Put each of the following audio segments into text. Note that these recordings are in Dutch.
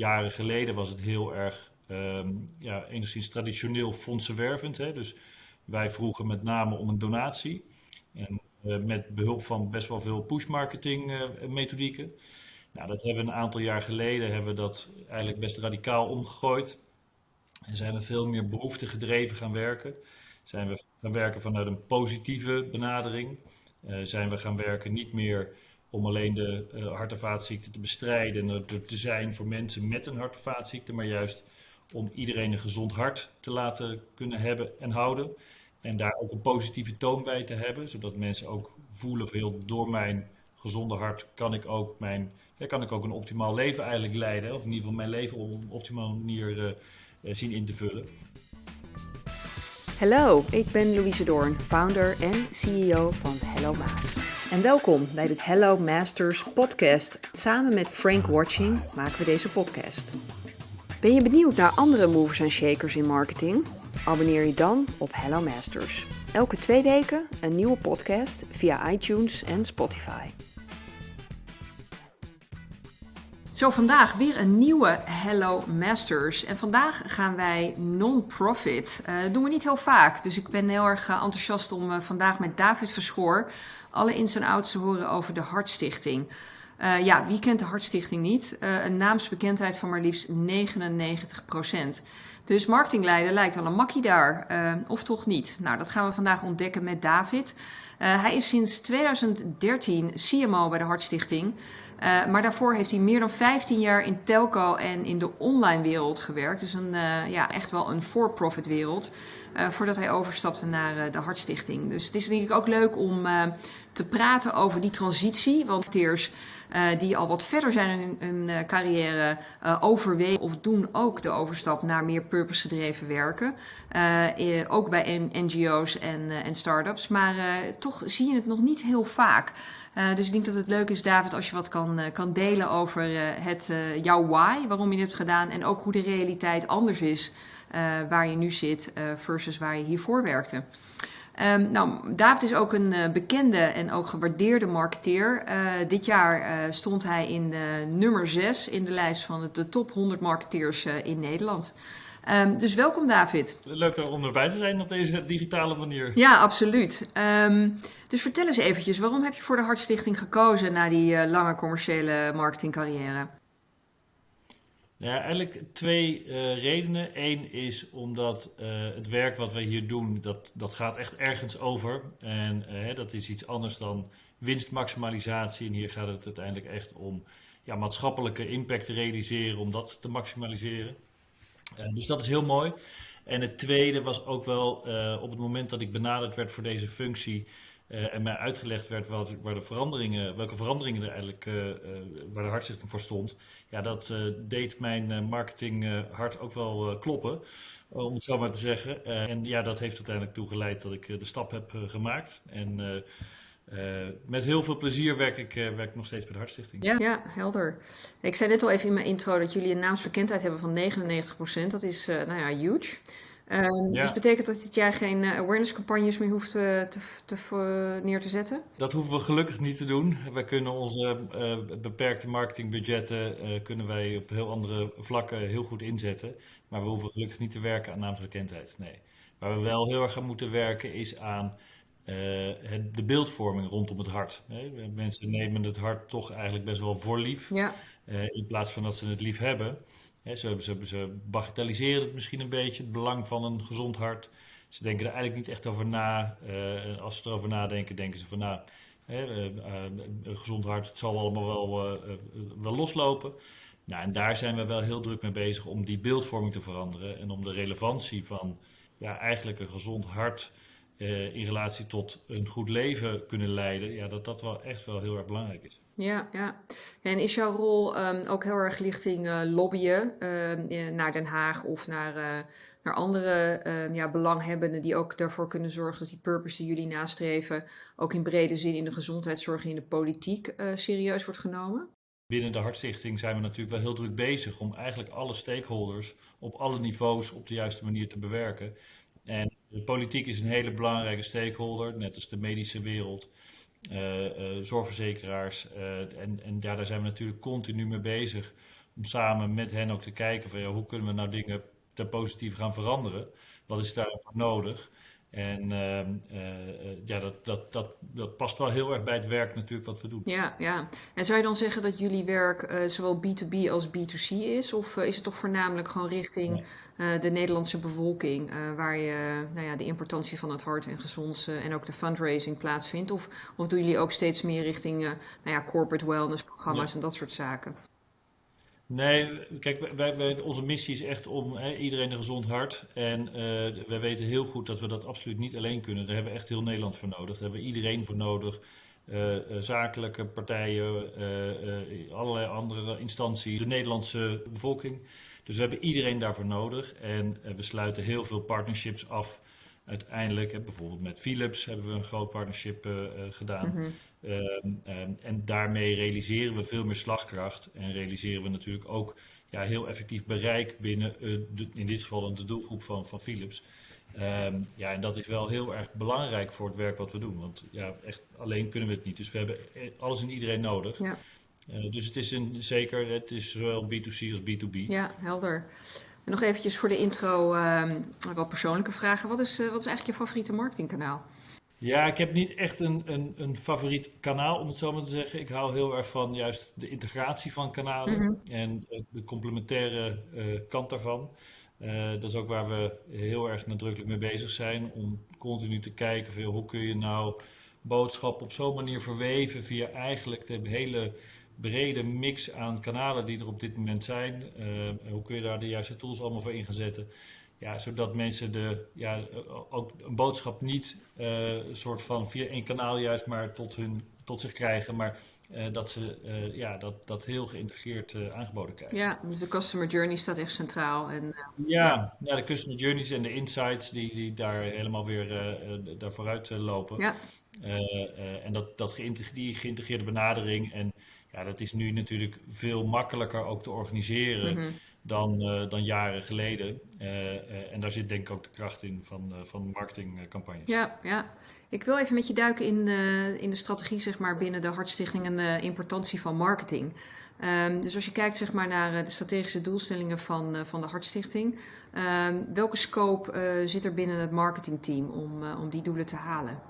jaren geleden was het heel erg, ehm, ja, enigszins traditioneel fondsenwervend. Hè? Dus wij vroegen met name om een donatie. En uh, met behulp van best wel veel push-marketing uh, methodieken. Nou, dat hebben we een aantal jaar geleden hebben we dat eigenlijk best radicaal omgegooid. En zijn we veel meer behoefte gedreven gaan werken. Zijn we gaan werken vanuit een positieve benadering. Uh, zijn we gaan werken niet meer om alleen de uh, hart- en vaatziekten te bestrijden en er te zijn voor mensen met een hart- en vaatziekte, maar juist om iedereen een gezond hart te laten kunnen hebben en houden. En daar ook een positieve toon bij te hebben, zodat mensen ook voelen van heel door mijn gezonde hart kan ik ook mijn, ja, kan ik ook een optimaal leven eigenlijk leiden. Of in ieder geval mijn leven op een optimale manier uh, zien in te vullen. Hallo, ik ben Louise Doorn, founder en CEO van Hello Maas. En welkom bij de Hello Masters podcast. Samen met Frank Watching maken we deze podcast. Ben je benieuwd naar andere movers en shakers in marketing? Abonneer je dan op Hello Masters. Elke twee weken een nieuwe podcast via iTunes en Spotify. Zo, vandaag weer een nieuwe Hello Masters. En vandaag gaan wij non-profit. Uh, dat doen we niet heel vaak. Dus ik ben heel erg uh, enthousiast om uh, vandaag met David Verschoor alle ins en outs te horen over de Hartstichting. ja, wie kent de Hartstichting niet? een naamsbekendheid van maar liefst 99 procent. Dus marketingleider lijkt wel een makkie daar, uh, of toch niet? Nou, dat gaan we vandaag ontdekken met David. Hij is sinds 2013 CMO bij de Hartstichting. Maar daarvoor heeft hij meer dan 15 jaar in telco en in de online wereld gewerkt. Dus een, ja, echt wel een for-profit wereld. voordat hij overstapte naar de Hartstichting. Dus het is ik ook leuk om te praten over die transitie. Want eerst uh, die al wat verder zijn in hun uh, carrière uh, overwegen of doen ook de overstap naar meer purpose-gedreven werken. ook bij NGO's en, en start-ups. Maar toch zie je het nog niet heel vaak. dus ik denk dat het leuk is, David, als je wat kan, kan delen over het, jouw why, waarom je het hebt gedaan en ook hoe de realiteit anders is waar je nu zit versus waar je hiervoor werkte. Um, nou, David is ook een uh, bekende en ook gewaardeerde marketeer. Uh, dit jaar uh, stond hij in nummer 6 in de lijst van de top 100 marketeers in Nederland. Um, dus welkom David. Leuk om erbij te zijn op deze digitale manier. Ja, absoluut. Um, dus vertel eens eventjes, waarom heb je voor de Hartstichting gekozen na die lange commerciële marketingcarrière? Ja, eigenlijk twee uh, redenen. Eén is omdat uh, het werk wat wij hier doen, dat, dat gaat echt ergens over. En uh, dat is iets anders dan winstmaximalisatie. En hier gaat het uiteindelijk echt om ja, maatschappelijke impact te realiseren, om dat te maximaliseren. dus dat is heel mooi. En het tweede was ook wel op het moment dat ik benaderd werd voor deze functie, uh, en mij uitgelegd werd wat, waar de veranderingen, welke veranderingen er eigenlijk, uh, waar de hartstichting voor stond. Ja, dat deed mijn marketing hart ook wel kloppen, om het zo maar te zeggen. en ja, dat heeft uiteindelijk toe geleid dat ik de stap heb gemaakt. En met heel veel plezier werk ik, werk nog steeds bij de Hartstichting. Ja, ja, helder. Ik zei net al even in mijn intro dat jullie een naamsbekendheid hebben van 99%. Dat is, nou ja, huge. Um, ja. Dus betekent dat dit jaar geen uh, awareness campagnes meer hoeft uh, te, te, neer te zetten? Dat hoeven we gelukkig niet te doen. Wij kunnen onze beperkte marketingbudgetten kunnen wij op heel andere vlakken heel goed inzetten. Maar we hoeven gelukkig niet te werken aan naamsbekendheid. Nee. Waar we wel heel erg aan moeten werken is aan het, de beeldvorming rondom het hart. Mensen nemen het hart toch eigenlijk best wel voor lief. Ja. in plaats van dat ze het lief hebben. Ze, ze, ze bagatelliseren het misschien een beetje, het belang van een gezond hart. Ze denken er eigenlijk niet echt over na. Uh, als ze erover nadenken, denken ze van nou, uh, uh, een gezond hart, het zal allemaal wel, wel loslopen. Nou, en daar zijn we wel heel druk mee bezig om die beeldvorming te veranderen en om de relevantie van ja, eigenlijk een gezond hart in relatie tot een goed leven kunnen leiden, ja, dat dat wel echt wel heel erg belangrijk is. Ja, ja. En is jouw rol um, ook heel erg richting uh, lobbyen uh, naar Den Haag of naar, uh, naar andere ehm, ja, belanghebbenden die ook daarvoor kunnen zorgen dat die purpose die jullie nastreven ook in brede zin in de gezondheidszorg en in de politiek serieus wordt genomen? Binnen de Hartstichting zijn we natuurlijk wel heel druk bezig om eigenlijk alle stakeholders op alle niveaus op de juiste manier te bewerken. En de politiek is een hele belangrijke stakeholder, net als de medische wereld, zorgverzekeraars. Uh, en, en ja, daar zijn we natuurlijk continu mee bezig om samen met hen ook te kijken van ja, hoe kunnen we nou dingen ten positieve gaan veranderen? Wat is daarvoor nodig? En ehm, eh, eh, ja, dat, dat, dat, dat past wel heel erg bij het werk natuurlijk wat we doen. Ja, ja. En zou je dan zeggen dat jullie werk uh, zowel B2B als B2C is? Of is het toch voornamelijk gewoon richting de Nederlandse bevolking, waar je nou ja, de importantie van het hart en gezond en ook de fundraising plaatsvindt? Of, of doen jullie ook steeds meer richting nou ja, corporate wellness programma's en dat soort zaken? Nee, kijk, wij, onze missie is echt om hè, iedereen een gezond hart. En uh, wij weten heel goed dat we dat absoluut niet alleen kunnen. Daar hebben we echt heel Nederland voor nodig. Daar hebben we iedereen voor nodig. Uh, zakelijke partijen, allerlei andere instanties, de Nederlandse bevolking. Dus we hebben iedereen daarvoor nodig. En we sluiten heel veel partnerships af uiteindelijk, bijvoorbeeld met Philips hebben we een groot partnership gedaan. -hmm. En daarmee realiseren we veel meer slagkracht en realiseren we natuurlijk ook ja, heel effectief bereik binnen, uh, de, in dit geval de doelgroep van, van Philips. Um, ja, en dat is wel heel erg belangrijk voor het werk wat we doen. Want ja, echt alleen kunnen we het niet. Dus we hebben alles en iedereen nodig. Ja. Uh, dus het is een, zeker, het is zowel B2C als B2B. Ja, helder. En nog eventjes voor de intro wat persoonlijke vragen. Wat is, uh, wat is eigenlijk je favoriete marketingkanaal? Ja, ik heb niet echt een, een, een, favoriet kanaal, om het zo maar te zeggen. Ik hou heel erg van juist de integratie van kanalen mm -hmm. en de complementaire uh, kant daarvan. Uh, dat is ook waar we heel erg nadrukkelijk mee bezig zijn. Om continu te kijken van hoe kun je nou boodschap op zo'n manier verweven via eigenlijk de hele brede mix aan kanalen die er op dit moment zijn. Uh, hoe kun je daar de juiste tools allemaal voor in gaan zetten? Ja, zodat mensen de, ja, ook een boodschap niet uh, soort van via één kanaal juist maar tot, hun, tot zich krijgen, maar uh, dat ze uh, ja, dat, dat heel geïntegreerd uh, aangeboden krijgen. Ja, dus de customer journey staat echt centraal. En, ja, ja, de customer journeys en de insights die, die daar helemaal weer daar vooruit lopen. Ja. en dat, dat geïntegreerde, die geïntegreerde benadering en ja, dat is nu natuurlijk veel makkelijker ook te organiseren mm -hmm. dan, uh, dan jaren geleden. Uh, uh, en daar zit denk ik ook de kracht in van, van marketingcampagnes. Ja, ja. Ik wil even met je duiken in, in de strategie zeg maar, binnen de Hartstichting en de importantie van marketing. Um, dus als je kijkt zeg maar, naar de strategische doelstellingen van, van de Hartstichting, um, welke scope zit er binnen het marketingteam om, om die doelen te halen?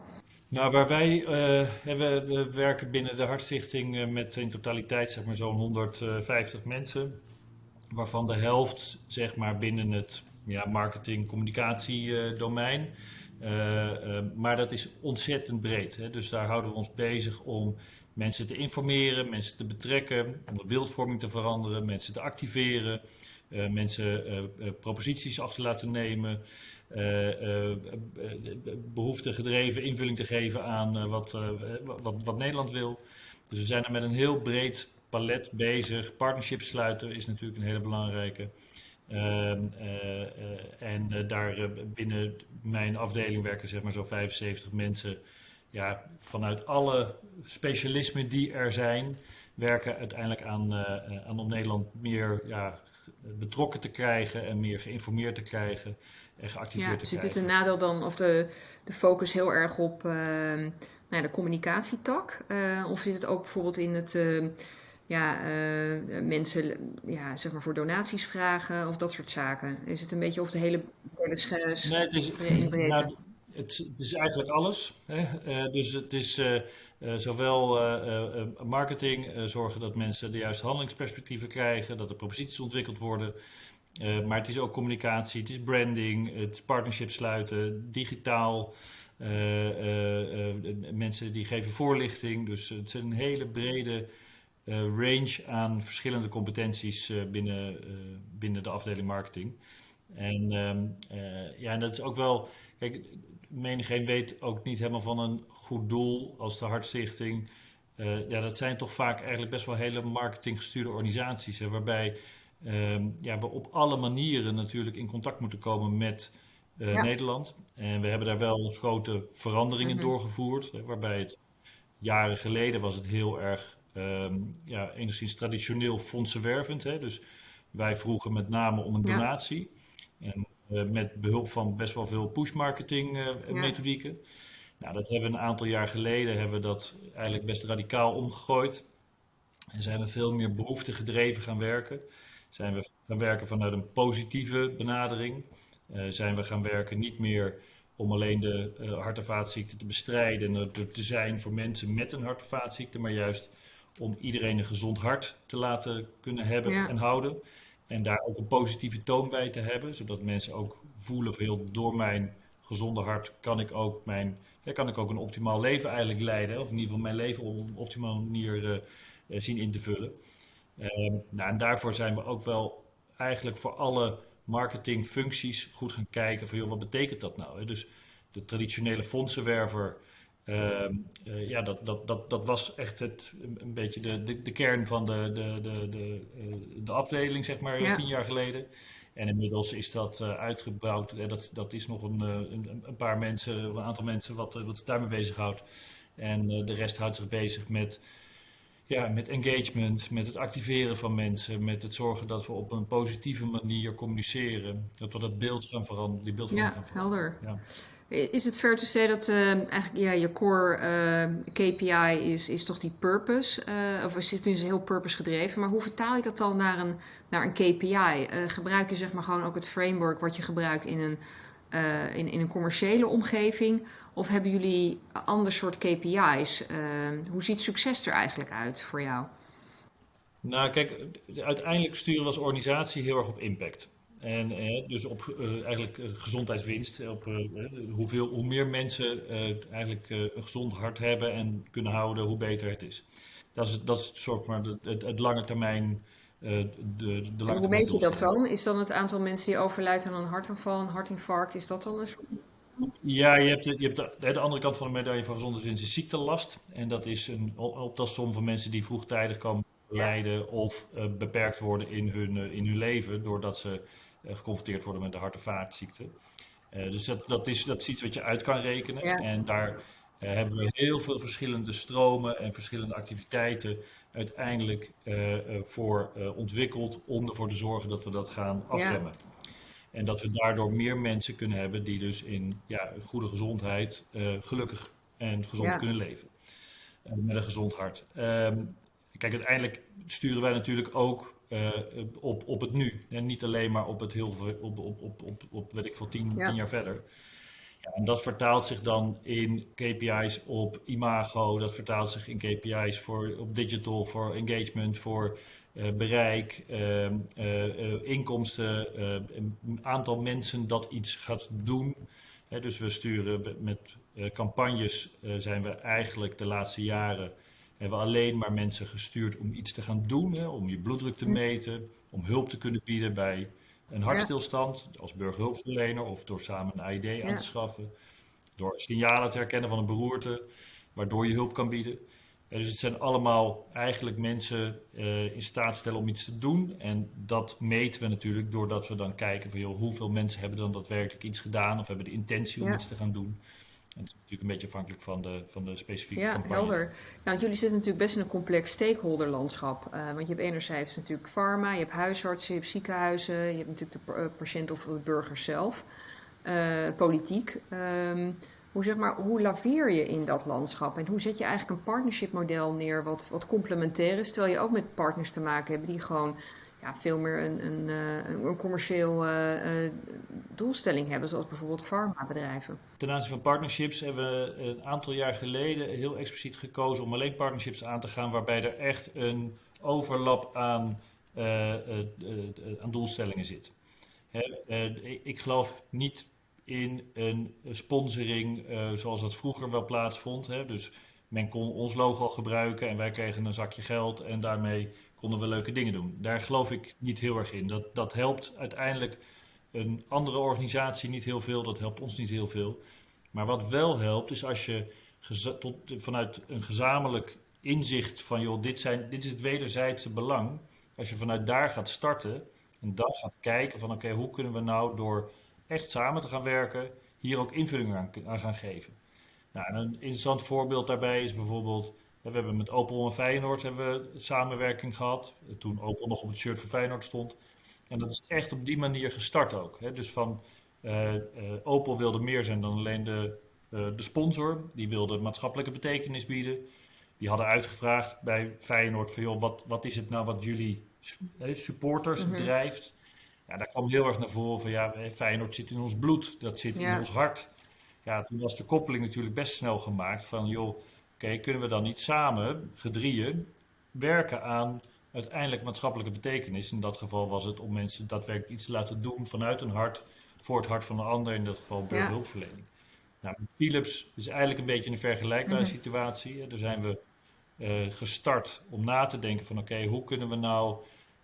Nou, waar wij, uh, we, we, werken binnen de Hartstichting uh, met in totaliteit zeg maar zo'n 150 mensen, waarvan de helft zeg maar binnen het ja, marketing-communicatie-domein. Uh, maar dat is ontzettend breed. Hè? Dus daar houden we ons bezig om mensen te informeren, mensen te betrekken, om de beeldvorming te veranderen, mensen te activeren, mensen proposities af te laten nemen. Uh, uh, behoefte gedreven invulling te geven aan wat, wat, wat Nederland wil. Dus we zijn er met een heel breed palet bezig. Partnerships sluiten is natuurlijk een hele belangrijke. Ehm, en daar binnen mijn afdeling werken zeg maar zo'n 75 mensen. Ja, vanuit alle specialismen die er zijn, werken uiteindelijk aan, aan om Nederland meer ja, betrokken te krijgen en meer geïnformeerd te krijgen en geactiveerd ja, te krijgen. Zit het een nadeel dan, of de, de focus heel erg op uh, nou, de communicatietak? Uh, of zit het ook bijvoorbeeld in het uh, ja, mensen ja, zeg maar voor donaties vragen of dat soort zaken? Is het een beetje of de hele schijs nee, het is, nou, het, het, is eigenlijk alles. Hè? dus het is zowel marketing, zorgen dat mensen de juiste handelingsperspectieven krijgen, dat er proposities ontwikkeld worden. Maar het is ook communicatie, het is branding, het is partnerships sluiten, digitaal. mensen die geven voorlichting. Dus het is een hele brede range aan verschillende competenties binnen, binnen de afdeling marketing. En, ehm, ja, en dat is ook wel. Kijk, menigeen weet ook niet helemaal van een goed doel als de Hartstichting. Ja, dat zijn toch vaak eigenlijk best wel hele marketinggestuurde organisaties. Waarbij um, ja, we op alle manieren natuurlijk in contact moeten komen met uh, ja. Nederland. En we hebben daar wel grote veranderingen mm -hmm. doorgevoerd. Hè, waarbij het jaren geleden was het heel erg um, ja, enigszins traditioneel fondsenwervend. Hè, dus wij vroegen met name om een donatie. Ja. En uh, met behulp van best wel veel push-marketing uh, ja. En zijn we veel meer behoefte gedreven gaan werken. Zijn we gaan werken vanuit een positieve benadering. zijn we gaan werken niet meer om alleen de hart- en vaatziekten te bestrijden en er te zijn voor mensen met een hart- en vaatziekte, maar juist om iedereen een gezond hart te laten kunnen hebben en houden. En daar ook een positieve toon bij te hebben, zodat mensen ook voelen van heel door mijn gezonde hart kan ik ook mijn, ja, kan ik ook een optimaal leven eigenlijk leiden. Of in ieder geval mijn leven op een optimale manier uh, zien in te vullen. Uh, nou, en daarvoor zijn we ook wel eigenlijk voor alle marketingfuncties goed gaan kijken van joh, wat betekent dat nou? Hè? Dus de traditionele fondsenwerver Ehm, eh, ja, dat, dat, dat, dat was echt het, een beetje de, de, de kern van de, de, de, de, eh, de afdeling, zeg maar, tien jaar geleden. En inmiddels is dat uh, uitgebouwd. Uh, dat, dat is nog een, een, een, paar mensen, een aantal mensen wat, wat zich daarmee bezighoudt. En de rest houdt zich bezig met, ja, met engagement, met het activeren van mensen, met het zorgen dat we op een positieve manier communiceren. Dat we dat beeld gaan veranderen. Die beeld ja, helder. Ja. Is het fair to say dat uh, eigenlijk ja, je core uh, KPI is, is toch die purpose? Uh, of is het nu heel purpose gedreven? Maar hoe vertaal je dat dan naar een, naar een KPI? gebruik je zeg maar gewoon ook het framework wat je gebruikt in een, in, in een commerciële omgeving? Of hebben jullie een ander soort KPI's? hoe ziet succes er eigenlijk uit voor jou? Nou, kijk, uiteindelijk sturen we als organisatie heel erg op impact. En eh, dus op uh, eigenlijk gezondheidswinst, op hoeveel, hoe meer mensen eigenlijk een gezond hart hebben en kunnen houden, hoe beter het is. Dat is, dat is soort maar het, het, lange termijn. De, de lange hoe meet je dat dan? Is dan het aantal mensen die overlijden aan een hartaanval, een hartinfarct, is dat dan een soort... Ja, je hebt, de, je hebt de, de, andere kant van de medaille van gezondheidswinst is ziektelast. En dat is een optelsom van mensen die vroegtijdig komen lijden of beperkt worden in hun, in hun leven doordat ze eh, geconfronteerd worden met de hart- en vaatziekte. Eh, dus dat, dat, is, dat is iets wat je uit kan rekenen. En daar eh, hebben we heel veel verschillende stromen en verschillende activiteiten uiteindelijk voor ontwikkeld om ervoor te zorgen dat we dat gaan afremmen. En dat we daardoor meer mensen kunnen hebben die dus in ja, goede gezondheid gelukkig en gezond kunnen leven. met een gezond hart. Ehm, kijk, uiteindelijk sturen wij natuurlijk ook uh, op, op het nu. En niet alleen maar op het heel op, op, op, op, op weet ik veel, tien, tien jaar verder. Ja, en dat vertaalt zich dan in KPI's op imago, dat vertaalt zich in KPI's voor, op digital, voor engagement, voor uh, bereik, uh, uh, inkomsten, een aantal mensen dat iets gaat doen. dus we sturen met campagnes, zijn we eigenlijk de laatste jaren hebben we alleen maar mensen gestuurd om iets te gaan doen, hè, om je bloeddruk te meten, om hulp te kunnen bieden bij een hartstilstand als burgerhulpverlener of door samen een AID aan te schaffen, door signalen te herkennen van een beroerte, waardoor je hulp kan bieden. dus het zijn allemaal eigenlijk mensen uh, in staat stellen om iets te doen. En dat meten we natuurlijk doordat we dan kijken van joh, hoeveel mensen hebben dan daadwerkelijk iets gedaan of hebben de intentie om iets te gaan doen. En het is natuurlijk een beetje afhankelijk van de, van de specifieke ja, campagne. helder. Nou, jullie zitten natuurlijk best in een complex stakeholderlandschap. Uh, want je hebt enerzijds natuurlijk pharma, je hebt huisartsen, je hebt ziekenhuizen, je hebt natuurlijk de uh, patiënt of de burger zelf, uh, politiek. Um, hoe, zeg maar, hoe laveer je in dat landschap en hoe zet je eigenlijk een partnership model neer wat, wat complementair is, terwijl je ook met partners te maken hebt die gewoon ja, veel meer een, een, een, een commercieel doelstelling hebben, zoals bijvoorbeeld farmabedrijven. Ten aanzien van partnerships hebben we een aantal jaar geleden heel expliciet gekozen om alleen partnerships aan te gaan waarbij er echt een overlap aan, aan doelstellingen zit. Hè, ik geloof niet in een sponsoring zoals dat vroeger wel plaatsvond. Hè? Dus men kon ons logo gebruiken en wij kregen een zakje geld en daarmee konden we leuke dingen doen. Daar geloof ik niet heel erg in. Dat, dat helpt uiteindelijk een andere organisatie niet heel veel, dat helpt ons niet heel veel. Maar wat wel helpt, is als je tot, vanuit een gezamenlijk inzicht van, joh, dit, zijn, dit is het wederzijdse belang. Als je vanuit daar gaat starten en dan gaat kijken van, oké, hoe kunnen we nou door echt samen te gaan werken, hier ook invulling aan, aan gaan geven. Nou, een interessant voorbeeld daarbij is bijvoorbeeld, we hebben met Opel en Feyenoord hebben we samenwerking gehad. Toen Opel nog op het shirt van Feyenoord stond. En dat is echt op die manier gestart ook. Hè? Dus van uh, uh, Opel wilde meer zijn dan alleen de, uh, de sponsor. Die wilde maatschappelijke betekenis bieden. die hadden uitgevraagd bij Feyenoord van joh, wat, wat is het nou wat jullie supporters mhm. drijft? Ja, daar kwam heel erg naar voren van ja, Feyenoord zit in ons bloed, dat zit in ons hart. Ja, toen was de koppeling natuurlijk best snel gemaakt van joh, oké, kunnen we dan niet samen, gedrieën, werken aan uiteindelijk maatschappelijke betekenis. In dat geval was het om mensen daadwerkelijk iets te laten doen vanuit hun hart, voor het hart van een ander, in dat geval bij hulpverlening. Nou, Philips is eigenlijk een beetje een vergelijkbare mhm. situatie. Daar zijn we uh, gestart om na te denken van oké, hoe kunnen we nou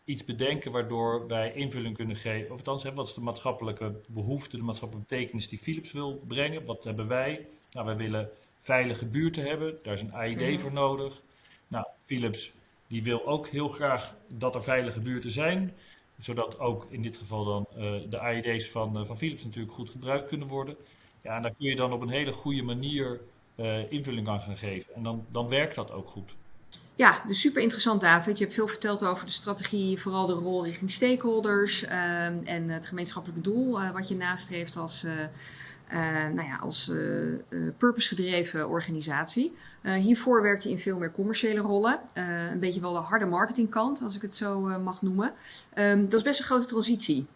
iets bedenken waardoor wij invulling kunnen geven. Of althans, wat is de maatschappelijke behoefte, de maatschappelijke betekenis die Philips wil brengen? Wat hebben wij? Nou, wij willen veilige buurten hebben. Daar is een AID mhm. voor nodig. Nou, Philips die wil ook heel graag dat er veilige buurten zijn. Zodat ook in dit geval dan uh, de AID's van, uh, van Philips natuurlijk goed gebruikt kunnen worden. Ja, en daar kun je dan op een hele goede manier uh, invulling aan gaan geven. En dan, dan werkt dat ook goed. Ja, dus super interessant David. Je hebt veel verteld over de strategie, vooral de rol richting stakeholders ehm, en het gemeenschappelijke doel wat je nastreeft als, uh, nou ja, als purpose-gedreven organisatie. hiervoor werkt je in veel meer commerciële rollen. een beetje wel de harde marketingkant, als ik het zo mag noemen. Um, dat is best een grote transitie.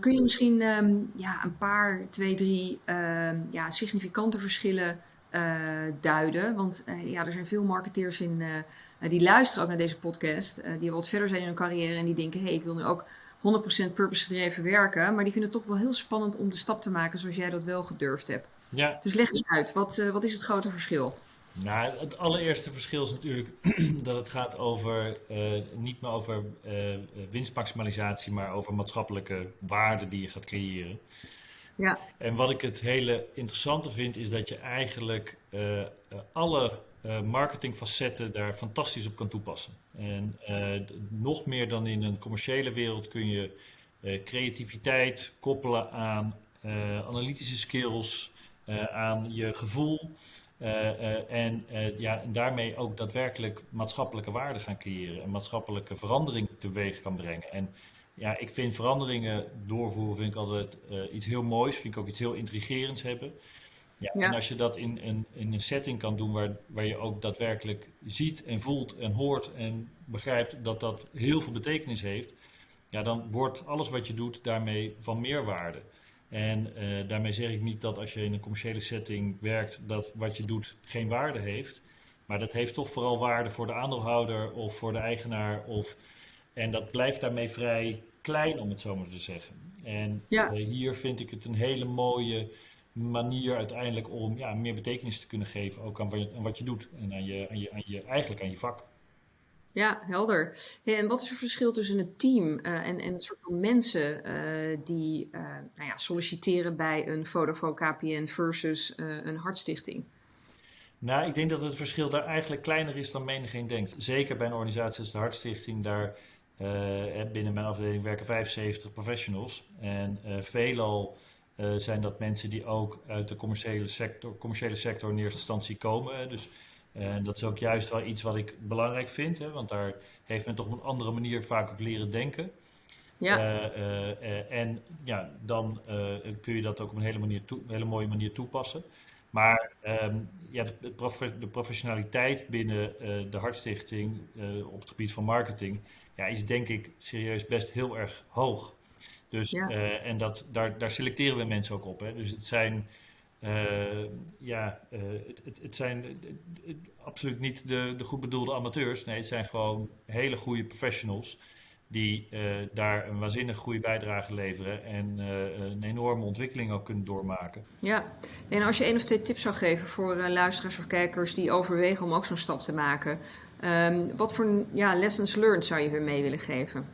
kun je misschien um, ja, een paar, twee, drie ja, significante verschillen uh, duiden. Want uh, ja, er zijn veel marketeers in, uh, die luisteren ook naar deze podcast, die wat verder zijn in hun carrière en die denken: hé, hey, ik wil nu ook 100% purpose gedreven werken. Maar die vinden het toch wel heel spannend om de stap te maken zoals jij dat wel gedurfd hebt. Ja. Dus leg eens uit, wat, wat is het grote verschil? Nou, het allereerste verschil is natuurlijk dat het gaat over niet meer over winstmaximalisatie, maar over maatschappelijke waarden die je gaat creëren. Ja. En wat ik het hele interessante vind, is dat je eigenlijk alle marketingfacetten daar fantastisch op kan toepassen. En nog meer dan in een commerciële wereld kun je creativiteit koppelen aan analytische skills, aan je gevoel. en, ja, en daarmee ook daadwerkelijk maatschappelijke waarde gaan creëren en maatschappelijke verandering teweeg kan brengen. En ja, ik vind veranderingen doorvoeren vind ik altijd iets heel moois. Vind ik ook iets heel intrigerends hebben. Ja, En als je dat in, in, in, een setting kan doen waar, waar je ook daadwerkelijk ziet en voelt en hoort en begrijpt dat dat heel veel betekenis heeft, ja, dan wordt alles wat je doet daarmee van meerwaarde. En uh, daarmee zeg ik niet dat als je in een commerciële setting werkt, dat wat je doet geen waarde heeft. Maar dat heeft toch vooral waarde voor de aandeelhouder of voor de eigenaar of en dat blijft daarmee vrij klein, om het zo maar te zeggen. En eh, hier vind ik het een hele mooie manier uiteindelijk om ja, meer betekenis te kunnen geven ook aan wat je, aan wat je doet en aan je, aan je, aan je, eigenlijk aan je vak. Ja, helder. en wat is het verschil tussen het team uh, en, en het soort van mensen uh, die uh, nou ja, solliciteren bij een Vodafone KPN versus een hartstichting? Nou, ik denk dat het verschil daar eigenlijk kleiner is dan menigeen denkt. Zeker bij een organisatie als de Hartstichting, daar binnen mijn afdeling werken 75 professionals. En veelal uh, zijn dat mensen die ook uit de commerciële sector, commerciële sector in eerste instantie komen. Dus dat is ook juist wel iets wat ik belangrijk vind, hè, want daar heeft men toch op een andere manier vaak ook leren denken. Ja. en ja, dan kun je dat ook op een hele, manier toe, hele mooie manier toepassen. Maar um, ja, de, de, professionaliteit binnen de Hartstichting op het gebied van marketing ja, is denk ik serieus best heel erg hoog. Dus, uh, en dat, daar, daar selecteren we mensen ook op. Hè. Dus het zijn, uh, ja, uh, het, het, het, zijn absoluut niet de, de goed bedoelde amateurs. Nee, het zijn gewoon hele goede professionals die daar een waanzinnig goede bijdrage leveren en een enorme ontwikkeling ook kunnen doormaken. Ja, en als je één of twee tips zou geven voor luisteraars of kijkers die overwegen om ook zo'n stap te maken, Um, wat voor ja, lessons learned zou je hun mee willen geven?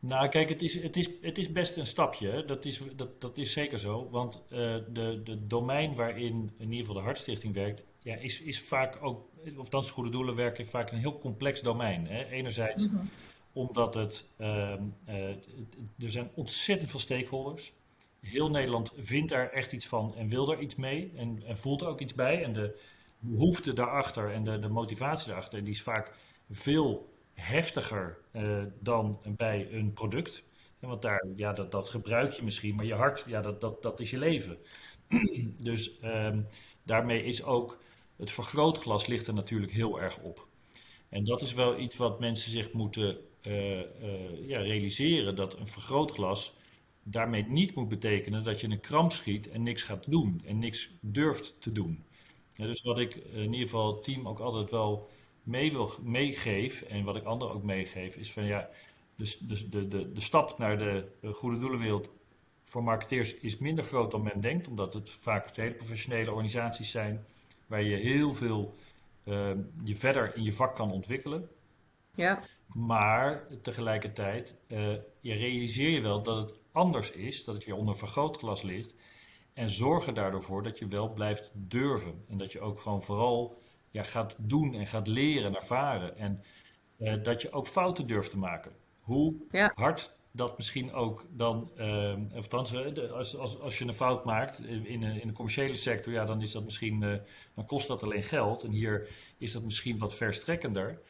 Nou, kijk, het is, het is, het is best een stapje. Dat is, dat, dat is zeker zo. Want uh, de, de domein waarin in ieder geval de Hartstichting werkt, ja, is, is vaak ook, of dan goede doelen werken, vaak een heel complex domein. Hè. Enerzijds mm -hmm. omdat het, uh, uh, er zijn ontzettend veel stakeholders. Heel Nederland vindt daar echt iets van en wil daar iets mee en, en voelt er ook iets bij. En de, behoefte daarachter en de, de motivatie daarachter, die is vaak veel heftiger uh, dan bij een product. want daar, ja, dat, dat gebruik je misschien, maar je hart, ja, dat, dat, dat is je leven. dus um, daarmee is ook het vergrootglas ligt er natuurlijk heel erg op. En dat is wel iets wat mensen zich moeten uh, ja, realiseren: dat een vergrootglas daarmee niet moet betekenen dat je een kramp schiet en niks gaat doen en niks durft te doen. dus wat ik in ieder geval het team ook altijd wel mee wil, meegeef en wat ik anderen ook meegeef, is van ja, de, de, de, de stap naar de goede doelenwereld voor marketeers is minder groot dan men denkt, omdat het vaak hele professionele organisaties zijn waar je heel veel uh, je verder in je vak kan ontwikkelen. Ja. Maar tegelijkertijd uh, je realiseer je wel dat het anders is, dat het je onder vergrootglas ligt. En zorg er daardoor voor dat je wel blijft durven. En dat je ook gewoon vooral ja, gaat doen en gaat leren en ervaren. En uh, dat je ook fouten durft te maken. Hoe ja. hard dat misschien ook dan, uh, althans, als, als, als je een fout maakt in, in de commerciële sector, ja, dan is dat misschien, uh, dan kost dat alleen geld. En hier is dat misschien wat verstrekkender.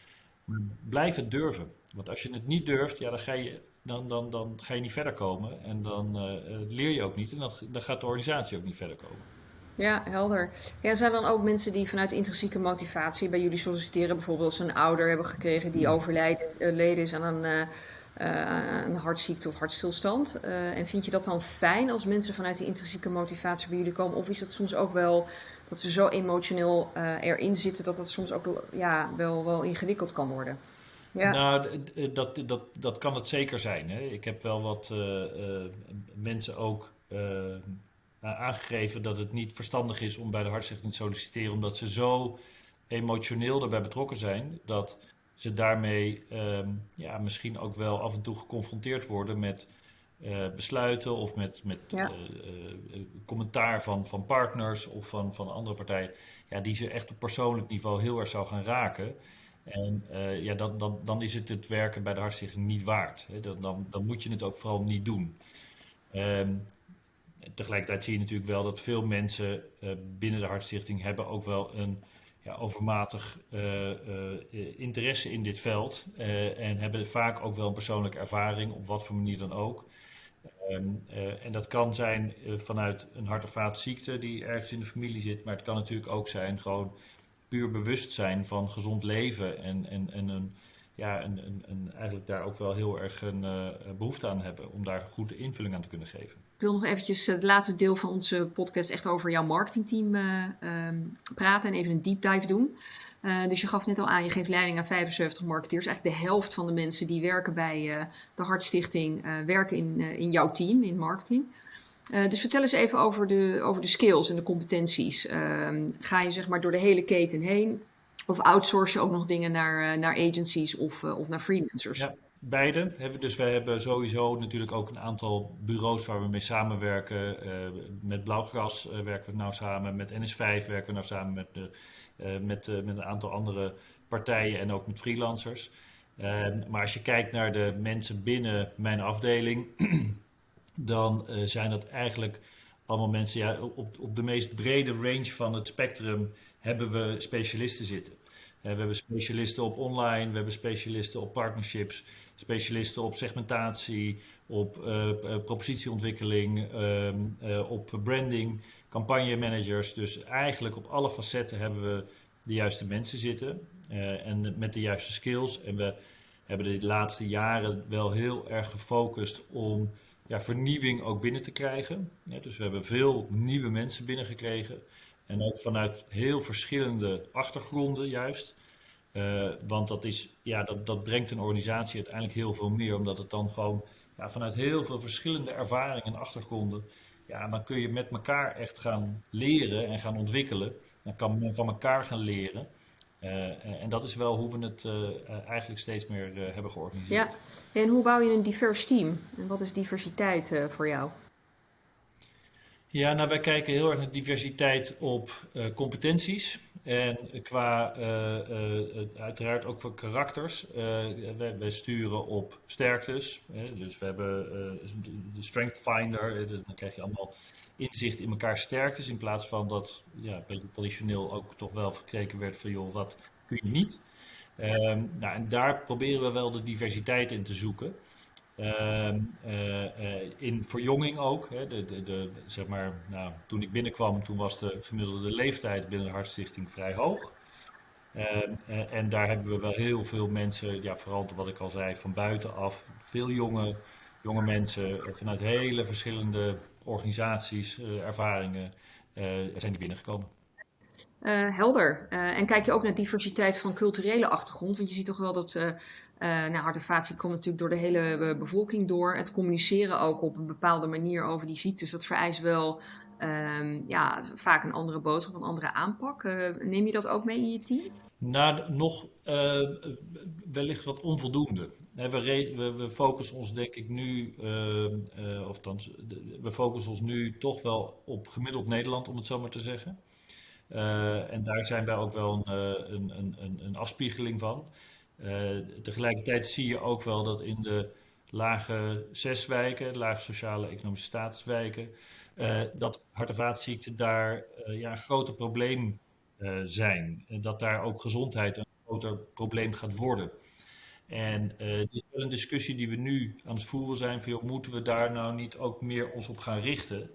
Maar blijf het durven. Want als je het niet durft, ja, dan, ga je, dan, dan, dan ga je niet verder komen. En dan uh, leer je ook niet. En dan, dan gaat de organisatie ook niet verder komen. Ja, helder. Ja, zijn dan ook mensen die vanuit intrinsieke motivatie bij jullie solliciteren, bijvoorbeeld ze een ouder hebben gekregen die overleden is aan een uh, een hartziekte of hartstilstand. Uh, en vind je dat dan fijn als mensen vanuit die intrinsieke motivatie bij jullie komen? Of is het soms ook wel dat ze zo emotioneel erin zitten dat dat soms ook ja, wel, wel ingewikkeld kan worden? Ja. Nou, dat, dat, dat kan het zeker zijn. Hè. Ik heb wel wat mensen ook aangegeven dat het niet verstandig is om bij de hartstichting te solliciteren, omdat ze zo emotioneel daarbij betrokken zijn dat ze daarmee ehm, ja, misschien ook wel af en toe geconfronteerd worden met uh, besluiten of met, met ja. uh, commentaar van, van partners of van, van andere partijen, ja, die ze echt op persoonlijk niveau heel erg zou gaan raken. En ja, dan, dan, dan is het het werken bij de Hartstichting niet waard. Hè. Dan, dan, dan moet je het ook vooral niet doen. Um, tegelijkertijd zie je natuurlijk wel dat veel mensen binnen de Hartstichting hebben ook wel een ja, overmatig uh, uh, interesse in dit veld en hebben vaak ook wel een persoonlijke ervaring, op wat voor manier dan ook. Um, en dat kan zijn vanuit een hart- of vaatziekte die ergens in de familie zit, maar het kan natuurlijk ook zijn gewoon puur bewustzijn van gezond leven en, en, en een, ja, eigenlijk daar ook wel heel erg een behoefte aan hebben om daar goede invulling aan te kunnen geven. Ik wil nog eventjes het laatste deel van onze podcast echt over jouw marketingteam uh, praten en even een deep dive doen. Uh, dus je gaf net al aan, je geeft leiding aan 75 marketeers. Eigenlijk de helft van de mensen die werken bij de Hartstichting werken in, in jouw team, in marketing. dus vertel eens even over de, over de skills en de competenties. Ehm, ga je zeg maar door de hele keten heen? Of outsource je ook nog dingen naar, naar agencies of, of naar freelancers? Ja. Beide. Dus we hebben sowieso natuurlijk ook een aantal bureaus waar we mee samenwerken. Uh, met Blauwgras uh, werken we nou samen, met NS5 werken we nou samen met, uh, met, met een aantal andere partijen en ook met freelancers. Ehm, maar als je kijkt naar de mensen binnen mijn afdeling, dan zijn dat eigenlijk allemaal mensen, ja, op, op de meest brede range van het spectrum hebben we specialisten zitten. we hebben specialisten op online, we hebben specialisten op partnerships specialisten op segmentatie, op uh, propositieontwikkeling, ehm, uh, op branding, campagnemanagers. Dus eigenlijk op alle facetten hebben we de juiste mensen zitten en met de juiste skills. En we hebben de laatste jaren wel heel erg gefocust om ja, vernieuwing ook binnen te krijgen. Dus we hebben veel nieuwe mensen binnengekregen. En ook vanuit heel verschillende achtergronden juist. Uh, want dat, is, ja, dat, dat brengt een organisatie uiteindelijk heel veel meer, omdat het dan gewoon ja, vanuit heel veel verschillende ervaringen en achtergronden, ja, dan kun je met elkaar echt gaan leren en gaan ontwikkelen. Dan kan men van elkaar gaan leren. Uh, en dat is wel hoe we het uh, eigenlijk steeds meer hebben georganiseerd. Ja, en hoe bouw je een divers team? En wat is diversiteit voor jou? Ja, nou wij kijken heel erg naar diversiteit op competenties. En qua, uh, uh, uiteraard ook voor karakters. wij, sturen op sterktes. Hè, dus we hebben de Strength Finder. dan krijg je allemaal inzicht in elkaar sterktes. In plaats van dat ja, beetje traditioneel ook toch wel gekeken werd van joh, wat kun je niet. Um, nou, en daar proberen we wel de diversiteit in te zoeken. Um, in verjonging ook. Hè, de, de, de, zeg maar, nou, toen ik binnenkwam, toen was de gemiddelde leeftijd binnen de Hartstichting vrij hoog. Uh, en daar hebben we wel heel veel mensen, ja, vooral wat ik al zei, van buitenaf. Veel jonge, jonge mensen vanuit hele verschillende organisaties, ervaringen, zijn die binnengekomen. Helder. En kijk je ook naar diversiteit van culturele achtergrond? Want je ziet toch wel dat nou, hartevatie komt natuurlijk door de hele bevolking door. Het communiceren ook op een bepaalde manier over die ziektes, dat vereist wel ehm, ja, vaak een andere boodschap, een andere aanpak. neem je dat ook mee in je team? Nou, nog wellicht wat onvoldoende. We, we, focussen ons denk ik nu, of dan, we focussen ons nu toch wel op gemiddeld Nederland, om het zo maar te zeggen. Uh, en daar zijn wij ook wel een, uh, een, een, een afspiegeling van. Uh, tegelijkertijd zie je ook wel dat in de lage zes wijken, de lage sociale economische statuswijken, dat hart- en vaatziekten daar ja, een groter probleem zijn. En dat daar ook gezondheid een groter probleem gaat worden. En het is wel een discussie die we nu aan het voeren zijn: van, joh, moeten we daar nou niet ook meer ons op gaan richten?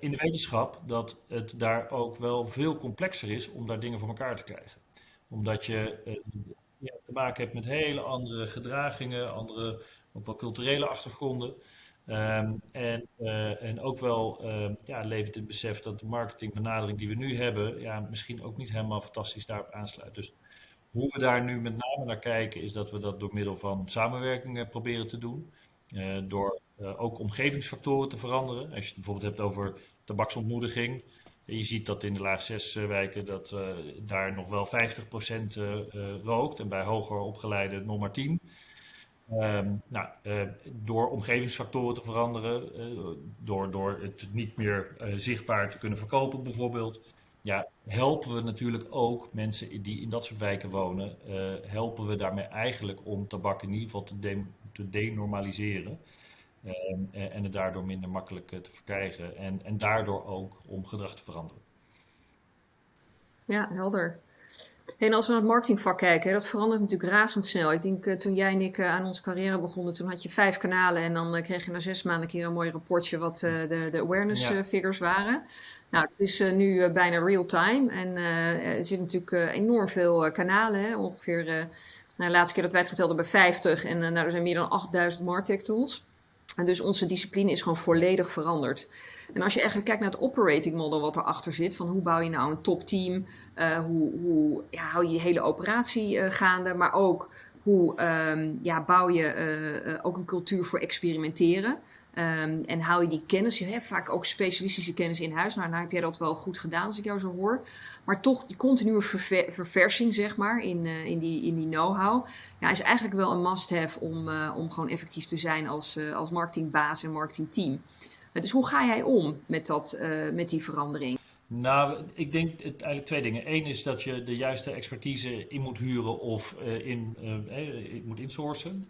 in de wetenschap dat het daar ook wel veel complexer is om daar dingen voor elkaar te krijgen. Omdat je ja, te maken hebt met hele andere gedragingen, andere ook wel culturele achtergronden. Um, en, uh, en ook wel ja, levert het besef dat de marketingbenadering die we nu hebben, ja, misschien ook niet helemaal fantastisch daarop aansluit. Dus hoe we daar nu met name naar kijken, is dat we dat door middel van samenwerking proberen te doen. door uh, ook omgevingsfactoren te veranderen. Als je het bijvoorbeeld hebt over tabaksontmoediging. Je ziet dat in de laag 6 uh, wijken dat uh, daar nog wel 50% rookt en bij hoger opgeleide nog maar 10. Um, nou, door omgevingsfactoren te veranderen, door, door het niet meer zichtbaar te kunnen verkopen bijvoorbeeld, ja, helpen we natuurlijk ook mensen die in dat soort wijken wonen, helpen we daarmee eigenlijk om tabak in ieder geval te, de, te denormaliseren. Ehm, eh, en het daardoor minder makkelijk eh, te verkrijgen. En, en daardoor ook om gedrag te veranderen. Ja, helder. En als we naar het marketingvak kijken, dat verandert natuurlijk razendsnel. Ik denk uh, toen jij en ik uh, aan onze carrière begonnen, toen had je vijf kanalen en dan kreeg je na zes maanden een keer een mooi rapportje wat de, de awareness ja. figures waren. Nou, dat is nu bijna real time en er zitten natuurlijk enorm veel kanalen, hè? ongeveer, nou, de laatste keer dat wij het geteld hebben, 50 en nou, er zijn meer dan 8000 Martech tools. En dus onze discipline is gewoon volledig veranderd. En als je eigenlijk kijkt naar het operating model wat erachter zit, van hoe bouw je nou een topteam, uh, hoe, hoe ja, hou je je hele operatie uh, gaande, maar ook hoe um, ja, bouw je uh, ook een cultuur voor experimenteren. Um, en hou je die kennis, je hebt vaak ook specialistische kennis in huis. Nou, nou heb jij dat wel goed gedaan als ik jou zo hoor. Maar toch die continue verver verversing, zeg maar, in, uh, in die, in die know-how, ja, is eigenlijk wel een must-have om, uh, om gewoon effectief te zijn als, uh, als marketingbaas en marketingteam. dus hoe ga jij om met, dat, met die verandering? Nou, ik denk het, eigenlijk twee dingen. Eén is dat je de juiste expertise in moet huren of in, moet insourcen.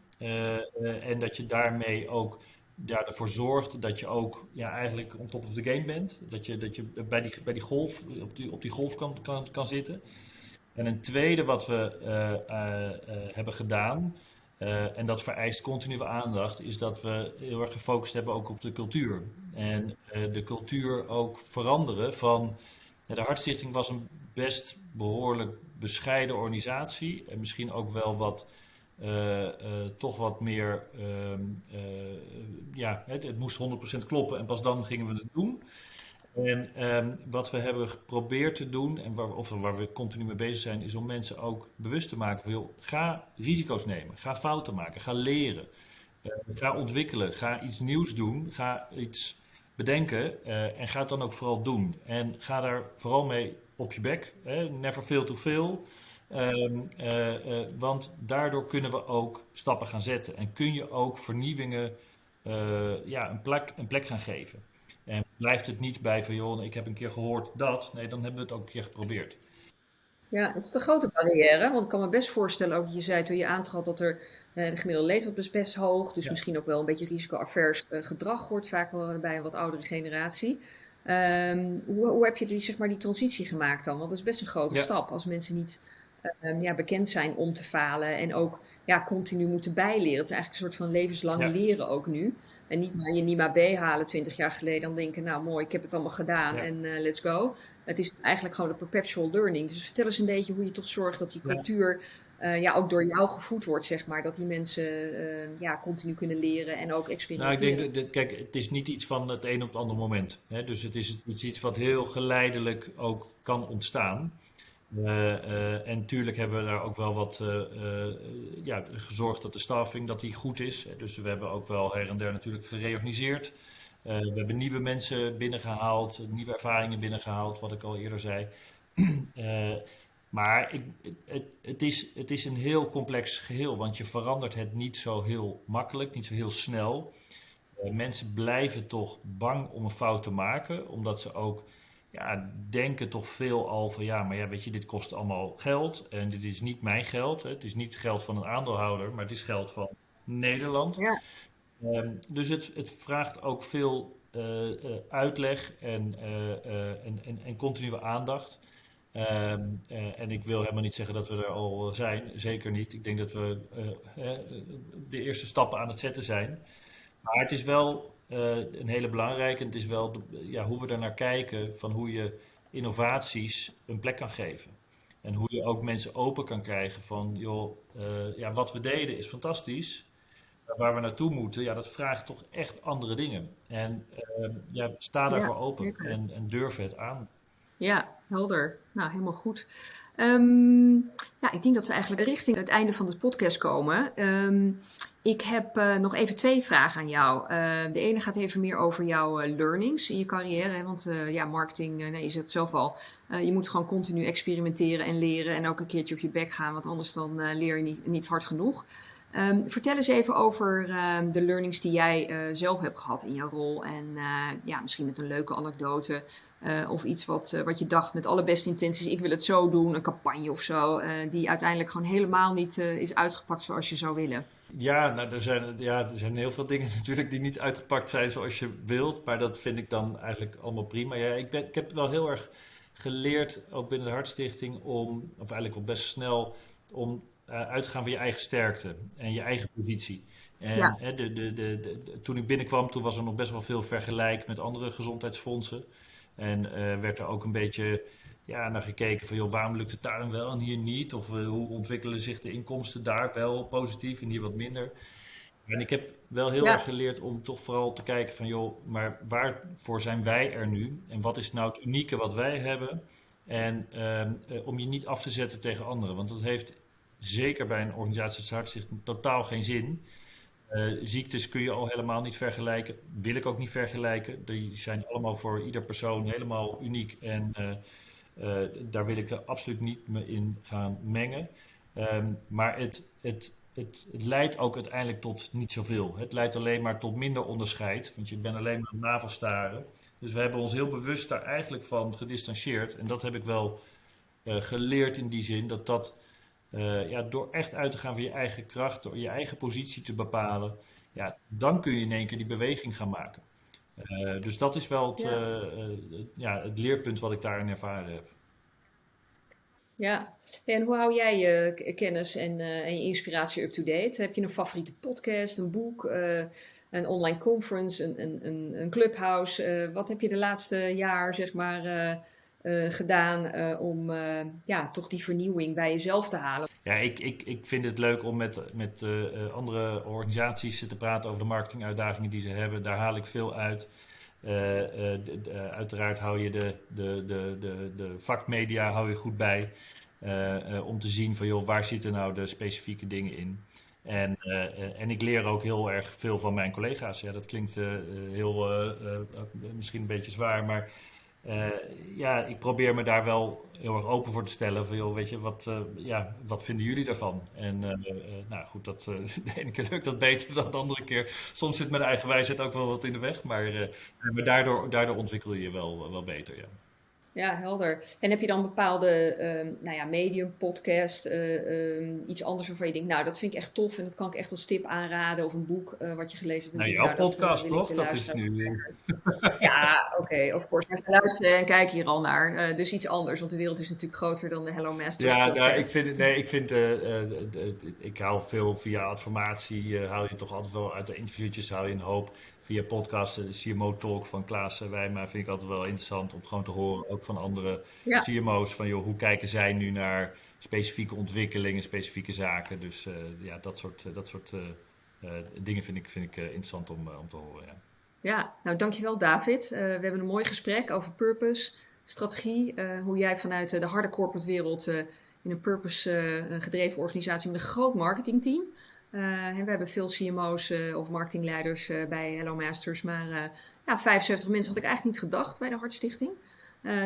en dat je daarmee ook ja, ervoor zorgt dat je ook ja, eigenlijk on top of the game bent. Dat je, dat je bij, die, bij die golf, op die, op die golf kan, kan, kan zitten. En een tweede wat we uh, uh, uh, hebben gedaan, en dat vereist continue aandacht, is dat we heel erg gefocust hebben ook op de cultuur. En de cultuur ook veranderen van. de Hartstichting was een best behoorlijk bescheiden organisatie. En misschien ook wel wat toch wat meer, uh, ja, het, het, moest 100% kloppen en pas dan gingen we het doen. En um, wat we hebben geprobeerd te doen, en waar, of waar we continu mee bezig zijn, is om mensen ook bewust te maken van, ga risico's nemen, ga fouten maken, ga leren, ga ontwikkelen, ga iets nieuws doen, ga iets bedenken en ga het dan ook vooral doen. En ga daar vooral mee op je bek, hè, never fail to fail. Um, uh, uh, want daardoor kunnen we ook stappen gaan zetten en kun je ook vernieuwingen uh, ja, een, plek, een plek gaan geven. En blijft het niet bij van joh, ik heb een keer gehoord dat. Nee, dan hebben we het ook een keer geprobeerd. Ja, dat is de grote barrière. Want ik kan me best voorstellen, ook je zei toen je aantrad dat er de gemiddelde leeftijd is best hoog. Dus ja. misschien ook wel een beetje risico-avers gedrag hoort vaak wel bij een wat oudere generatie. Um, hoe, hoe, heb je die, zeg maar, die transitie gemaakt dan? Want dat is best een grote ja. stap als mensen niet ehm, ja, bekend zijn om te falen en ook ja, continu moeten bijleren. Het is eigenlijk een soort van levenslang leren ook nu. En niet maar je NIMA B halen 20 jaar geleden, dan denken, nou mooi, ik heb het allemaal gedaan en let's go. Het is eigenlijk gewoon de perpetual learning. Dus vertel eens een beetje hoe je toch zorgt dat die cultuur uh, ja, ook door jou gevoed wordt, zeg maar. Dat die mensen uh, ja, continu kunnen leren en ook experimenteren. Nou, ik denk, dat, kijk, het is niet iets van het een op het andere moment. Hè? Dus het is, het is iets wat heel geleidelijk ook kan ontstaan. Uh, en natuurlijk hebben we daar ook wel wat ja, gezorgd dat de staffing dat die goed is. Dus we hebben ook wel her en der natuurlijk gereorganiseerd. we hebben nieuwe mensen binnengehaald, nieuwe ervaringen binnengehaald, wat ik al eerder zei. Maar het, het, is, het is een heel complex geheel, want je verandert het niet zo heel makkelijk, niet zo heel snel. Mensen blijven toch bang om een fout te maken, omdat ze ook ja, denken toch veel al van ja, maar ja, weet je, dit kost allemaal geld en dit is niet mijn geld. Hè. Het is niet geld van een aandeelhouder, maar het is geld van Nederland. Ja. Um, dus het, het vraagt ook veel uh, uh, uitleg en, en, en, en continue aandacht. Ehm, eh, en ik wil helemaal niet zeggen dat we er al zijn, zeker niet. Ik denk dat we de eerste stappen aan het zetten zijn. Maar het is wel een hele belangrijke. Het is wel ja, hoe we er naar kijken van hoe je innovaties een plek kan geven. En hoe je ook mensen open kan krijgen van, joh, ja, wat we deden is fantastisch. Maar waar we naartoe moeten, ja, dat vraagt toch echt andere dingen. En ehm, ja, sta daarvoor open en, en durf het aan. Ja, helder. Nou, helemaal goed. Um, ja, ik denk dat we eigenlijk richting het einde van de podcast komen. Um, ik heb uh, nog even twee vragen aan jou. Uh, de ene gaat even meer over jouw uh, learnings in je carrière. Hè? Want ja, marketing, nee, je zegt zelf al. je moet gewoon continu experimenteren en leren. En ook een keertje op je bek gaan, want anders dan leer je niet, niet hard genoeg. Um, vertel eens even over de learnings die jij zelf hebt gehad in jouw rol. En ja, misschien met een leuke anekdote. Of iets wat, wat je dacht met alle beste intenties, ik wil het zo doen, een campagne of zo, die uiteindelijk gewoon helemaal niet is uitgepakt zoals je zou willen. Ja, nou, er, zijn, ja, er zijn heel veel dingen natuurlijk die niet uitgepakt zijn zoals je wilt, maar dat vind ik dan eigenlijk allemaal prima. Ja, ik, ben, ik heb wel heel erg geleerd, ook binnen de Hartstichting, om, of eigenlijk wel best snel, om uit te gaan van je eigen sterkte en je eigen positie. En ja. hè, de, de, de, toen ik binnenkwam, toen was er nog best wel veel vergelijk met andere gezondheidsfondsen. En uh, werd er ook een beetje ja, naar gekeken van, joh, waarom lukt het daar dan wel en hier niet? Of uh, hoe ontwikkelen zich de inkomsten daar wel positief en hier wat minder? En ik heb wel heel erg geleerd om toch vooral te kijken van, joh, maar waarvoor zijn wij er nu? En wat is nou het unieke wat wij hebben? En uh, om je niet af te zetten tegen anderen, want dat heeft zeker bij een organisatie als Hartstichting totaal geen zin. Uh, ziektes kun je al helemaal niet vergelijken. Wil ik ook niet vergelijken. Die zijn allemaal voor ieder persoon helemaal uniek. En uh, uh, daar wil ik er absoluut niet me in gaan mengen. Um, maar het, het, het, het, leidt ook uiteindelijk tot niet zoveel. Het leidt alleen maar tot minder onderscheid. Want je bent alleen maar navelstaren. Dus we hebben ons heel bewust daar eigenlijk van gedistanceerd. En dat heb ik wel geleerd in die zin. Dat dat uh, ja, door echt uit te gaan van je eigen kracht, door je eigen positie te bepalen, ja, dan kun je in één keer die beweging gaan maken. Uh, dus dat is wel het, ja. Uh, ja, het leerpunt wat ik daarin ervaren heb. Ja, en hoe hou jij je kennis en, en je inspiratie up-to-date? Heb je een favoriete podcast, een boek, een online conference, een, een, een, een clubhouse? wat heb je de laatste jaar, zeg maar, uh, gedaan uh, om uh, ja, toch die vernieuwing bij jezelf te halen? Ja, ik, ik, ik vind het leuk om met, met andere organisaties te praten over de marketinguitdagingen die ze hebben. Daar haal ik veel uit. Uiteraard hou je de, de, de, de, de vakmedia hou je goed bij. om te zien van joh, waar zitten nou de specifieke dingen in. En, en ik leer ook heel erg veel van mijn collega's. Ja, dat klinkt heel, misschien een beetje zwaar, maar uh, ja, ik probeer me daar wel heel erg open voor te stellen. Van weet je, wat, uh, ja, wat vinden jullie daarvan? En uh, nou goed, dat, de ene keer lukt dat beter dan de andere keer. Soms zit mijn eigen wijsheid ook wel wat in de weg, maar, maar daardoor, daardoor ontwikkel je je wel, wel beter. Ja. Ja, helder. En heb je dan bepaalde uh, nou ja, medium, podcast, uh, um, iets anders waarvan je denkt, nou dat vind ik echt tof en dat kan ik echt als tip aanraden of een boek uh, wat je gelezen hebt. Nou, jouw nou, podcast dat, toch? Dat is nu... ja, oké, okay, of course. Maar ze luisteren en kijken hier al naar. dus iets anders, want de wereld is natuurlijk groter dan de Hello Masters ja, podcast. Ja, ik vind, nee, ik vind, ik hou veel via informatie, hou je toch altijd wel uit de interviewtjes, hou je een hoop via podcast, de CMO Talk van Klaas Wijma vind ik altijd wel interessant om gewoon te horen, ook van andere CMO's, van joh, hoe kijken zij nu naar specifieke ontwikkelingen, specifieke zaken. Dus uh, ja, dat soort, dat soort uh, dingen vind ik, vind ik interessant om, om te horen. Ja. ja, nou dankjewel David. we hebben een mooi gesprek over purpose, strategie, hoe jij vanuit de harde corporate wereld in een purpose gedreven organisatie met een groot marketingteam uh, we hebben veel CMO's uh, of marketingleiders uh, bij Hello Masters, maar ja, 75 mensen had ik eigenlijk niet gedacht bij de Hartstichting.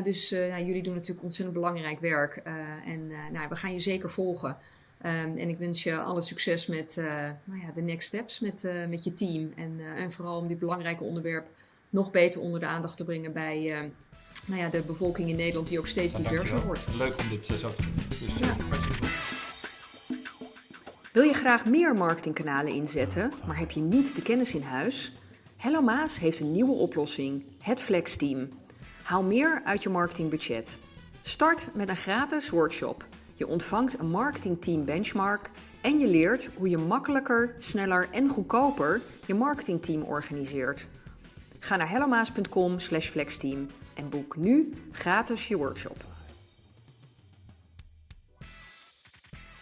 dus ja, jullie doen natuurlijk ontzettend belangrijk werk en nou, we gaan je zeker volgen. Um, en ik wens je alle succes met nou ja, de next steps met, met je team. En, en vooral om dit belangrijke onderwerp nog beter onder de aandacht te brengen bij nou ja, de bevolking in Nederland, die ook steeds diverser wordt. Leuk om dit zo te doen. Dus, ja. Wil je graag meer marketingkanalen inzetten, maar heb je niet de kennis in huis? Hello Maas heeft een nieuwe oplossing, het Flex Team. Haal meer uit je marketingbudget. Start met een gratis workshop. Je ontvangt een marketingteam benchmark en je leert hoe je makkelijker, sneller en goedkoper je marketingteam organiseert. Ga naar hellomaas.com/flexteam en boek nu gratis je workshop.